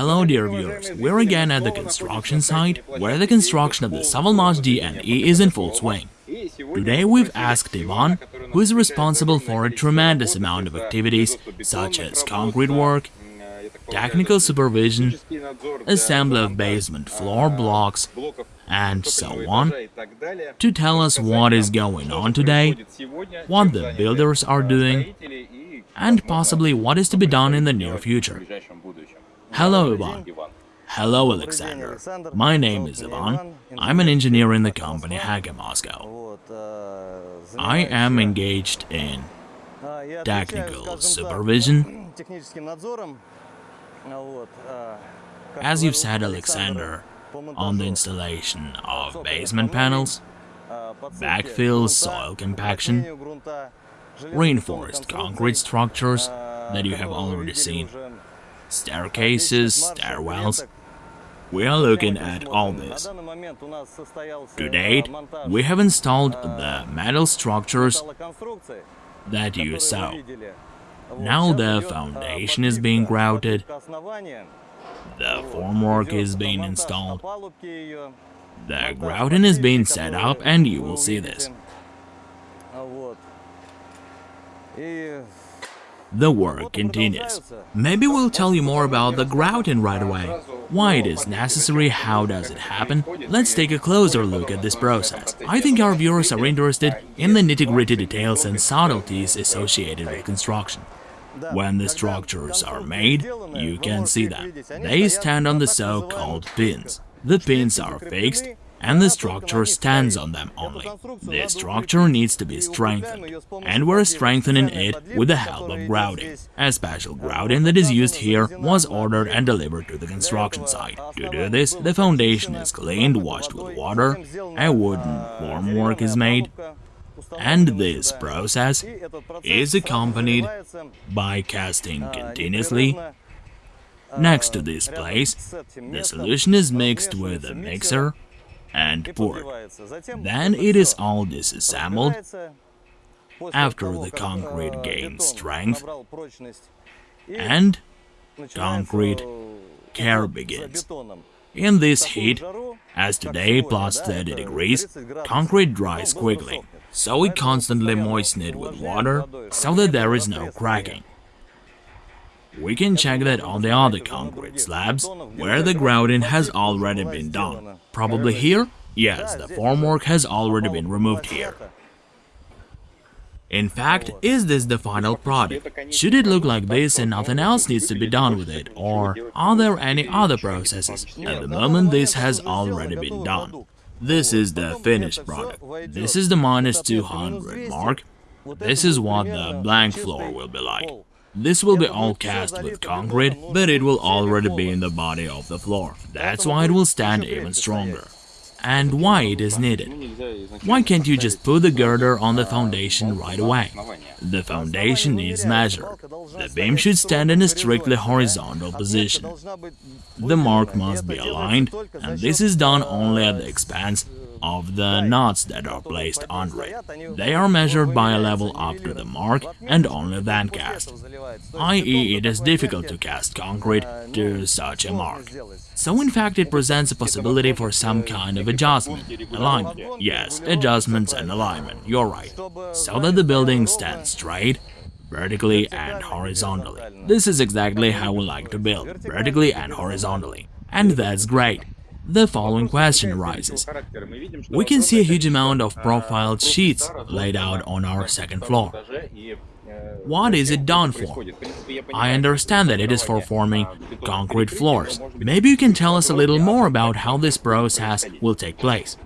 Hello dear viewers, we're again at the construction site, where the construction of the Savalmash DNE is in full swing. Today we've asked Ivan, who is responsible for a tremendous amount of activities such as concrete work, technical supervision, assembly of basement floor blocks, and so on, to tell us what is going on today, what the builders are doing, and possibly what is to be done in the near future. Hello, Ivan. Hello, Alexander. My name is Ivan. I'm an engineer in the company Haga Moscow. I am engaged in technical supervision. As you've said, Alexander, on the installation of basement panels, backfill soil compaction, reinforced concrete structures that you have already seen, staircases, stairwells. We are looking at all this. To date, we have installed the metal structures that you saw. Now the foundation is being grouted, the formwork is being installed, the grouting is being set up and you will see this. The work continues. Maybe we'll tell you more about the grouting right away. Why it is necessary, how does it happen? Let's take a closer look at this process. I think our viewers are interested in the nitty-gritty details and subtleties associated with construction. When the structures are made, you can see them. They stand on the so-called pins. The pins are fixed and the structure stands on them only. The structure needs to be strengthened, and we're strengthening it with the help of grouting. A special grouting that is used here was ordered and delivered to the construction site. To do this, the foundation is cleaned, washed with water, a wooden formwork is made, and this process is accompanied by casting continuously Next to this place, the solution is mixed with a mixer and poured. Then it is all disassembled after the concrete gains strength and concrete care begins. In this heat, as today plus 30 degrees, concrete dries quickly, so we constantly moisten it with water so that there is no cracking. We can check that on the other concrete slabs, where the grouting has already been done. Probably here? Yes, the formwork has already been removed here. In fact, is this the final product? Should it look like this and nothing else needs to be done with it, or are there any other processes? At the moment, this has already been done. This is the finished product. This is the minus 200 mark. This is what the blank floor will be like. This will be all cast with concrete, but it will already be in the body of the floor. That's why it will stand even stronger. And why it is needed. Why can't you just put the girder on the foundation right away? The foundation needs measure. The beam should stand in a strictly horizontal position. The mark must be aligned, and this is done only at the expense of the knots that are placed under it. They are measured by a level up to the mark and only then cast, i.e. it is difficult to cast concrete to such a mark. So in fact it presents a possibility for some kind of adjustment, alignment, yes, adjustments and alignment, you're right, so that the building stands straight, vertically and horizontally. This is exactly how we like to build, vertically and horizontally. And that's great the following question arises. We can see a huge amount of profiled sheets laid out on our second floor. What is it done for? I understand that it is for forming concrete floors. Maybe you can tell us a little more about how this process will take place.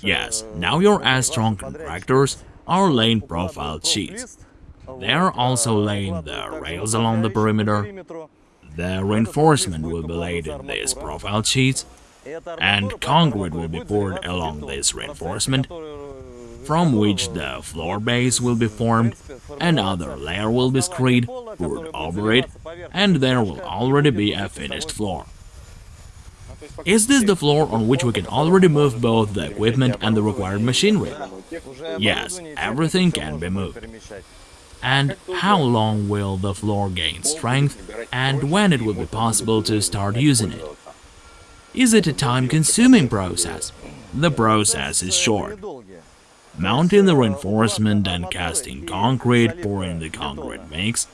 Yes, now your S-Strong contractors are laying profiled sheets. They are also laying the rails along the perimeter. The reinforcement will be laid in these profile sheets and concrete will be poured along this reinforcement, from which the floor base will be formed, another layer will be screed, poured over it, and there will already be a finished floor. Is this the floor on which we can already move both the equipment and the required machinery? Yes, everything can be moved. And how long will the floor gain strength and when it will be possible to start using it? Is it a time-consuming process? The process is short. Mounting the reinforcement and casting concrete, pouring the concrete mix,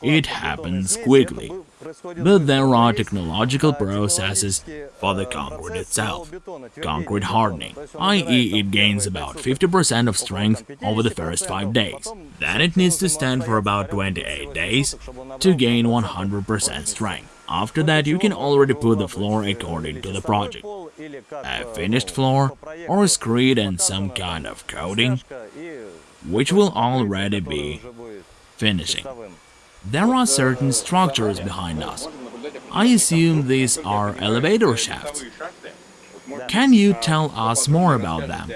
it happens quickly. But there are technological processes for the concrete itself. Concrete hardening, i.e. it gains about 50% of strength over the first 5 days. Then it needs to stand for about 28 days to gain 100% strength. After that you can already put the floor according to the project. A finished floor or a screed and some kind of coating, which will already be finishing. There are certain structures behind us. I assume these are elevator shafts. Can you tell us more about them?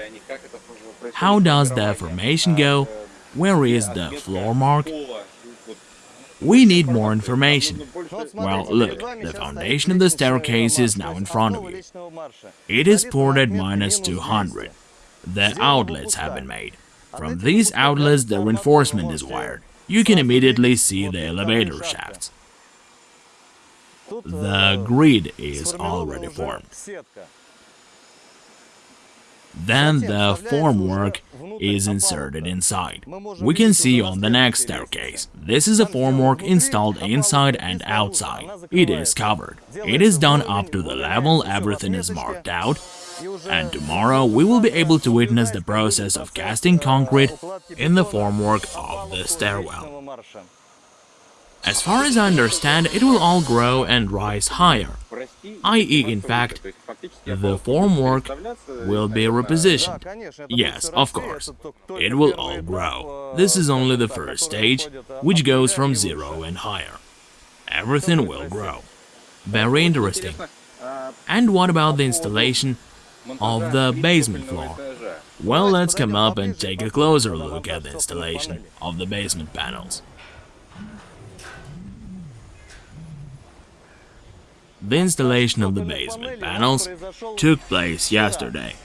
How does the formation go? Where is the floor mark? We need more information. Well, look, the foundation of the staircase is now in front of you. It is poured at minus 200. The outlets have been made. From these outlets the reinforcement is wired you can immediately see the elevator shafts. The grid is already formed. Then the formwork is inserted inside. We can see on the next staircase. This is a formwork installed inside and outside. It is covered. It is done up to the level everything is marked out and tomorrow we will be able to witness the process of casting concrete in the formwork of the stairwell. As far as I understand, it will all grow and rise higher, i.e. in fact, the formwork will be repositioned. Yes, of course, it will all grow. This is only the first stage, which goes from zero and higher. Everything will grow. Very interesting. And what about the installation of the basement floor. Well, let's come up and take a closer look at the installation of the basement panels. The installation of the basement panels took place yesterday.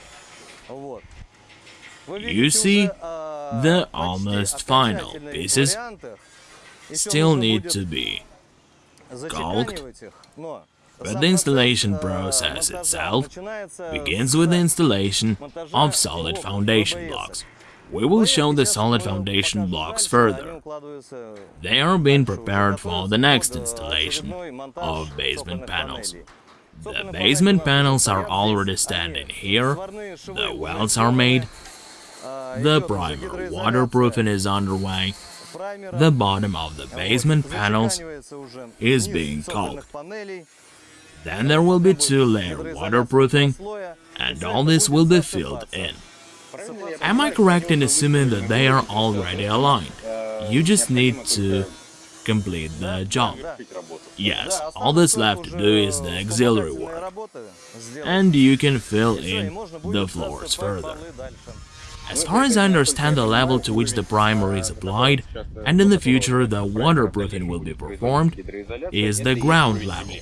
You see, the almost final pieces still need to be caulked but the installation process itself begins with the installation of solid foundation blocks. We will show the solid foundation blocks further. They are being prepared for the next installation of basement panels. The basement panels are already standing here, the welds are made, the primer waterproofing is underway, the bottom of the basement panels is being caulked. Then there will be two-layer waterproofing, and all this will be filled in. Am I correct in assuming that they are already aligned? You just need to complete the job. Yes, all that's left to do is the auxiliary work. And you can fill in the floors further. As far as I understand the level to which the primer is applied, and in the future the waterproofing will be performed, is the ground level.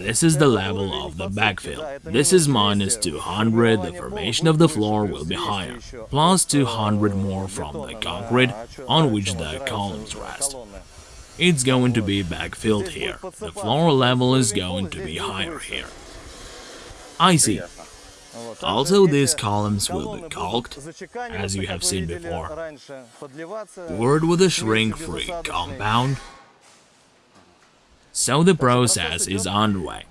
This is the level of the backfill. This is minus 200, the formation of the floor will be higher, plus 200 more from the concrete on which the columns rest. It's going to be backfilled here, the floor level is going to be higher here. I see. Also, these columns will be caulked, as you have seen before, Word with a shrink-free compound, so the process is underway.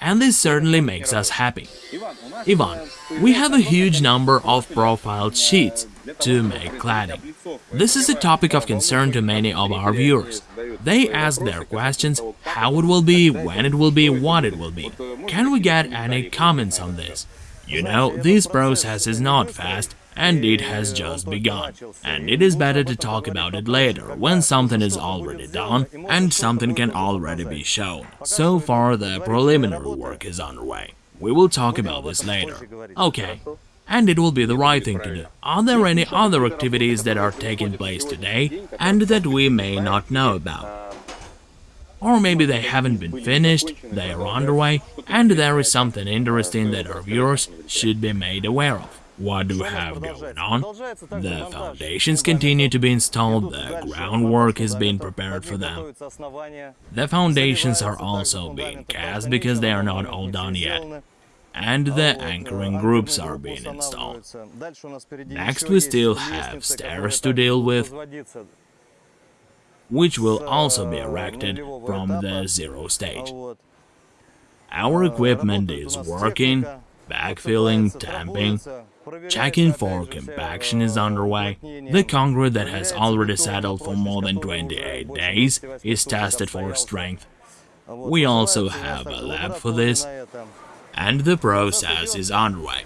And this certainly makes us happy. Ivan, we have a huge number of profile sheets to make cladding. This is a topic of concern to many of our viewers. They ask their questions, how it will be, when it will be, what it will be. Can we get any comments on this? You know, this process is not fast, and it has just begun. And it is better to talk about it later, when something is already done and something can already be shown. So far, the preliminary work is underway. We will talk about this later. Okay. And it will be the right thing to do. Are there any other activities that are taking place today and that we may not know about? Or maybe they haven't been finished, they are underway, and there is something interesting that our viewers should be made aware of. What do we have going on? The foundations continue to be installed, the groundwork is being prepared for them. The foundations are also being cast because they are not all done yet. And the anchoring groups are being installed. Next we still have stairs to deal with, which will also be erected from the zero stage. Our equipment is working, backfilling, tamping, checking for compaction is underway. The concrete that has already settled for more than 28 days is tested for strength. We also have a lab for this, and the process is underway.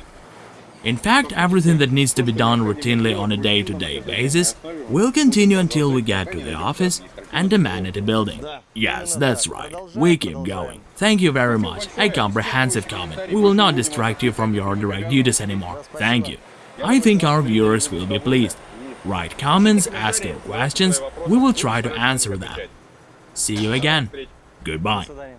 In fact, everything that needs to be done routinely on a day-to-day -day basis will continue until we get to the office and the Manatee building. Yes, that's right, we keep going. Thank you very much, a comprehensive comment. We will not distract you from your direct duties anymore. Thank you. I think our viewers will be pleased. Write comments, ask your questions, we will try to answer them. See you again. Goodbye.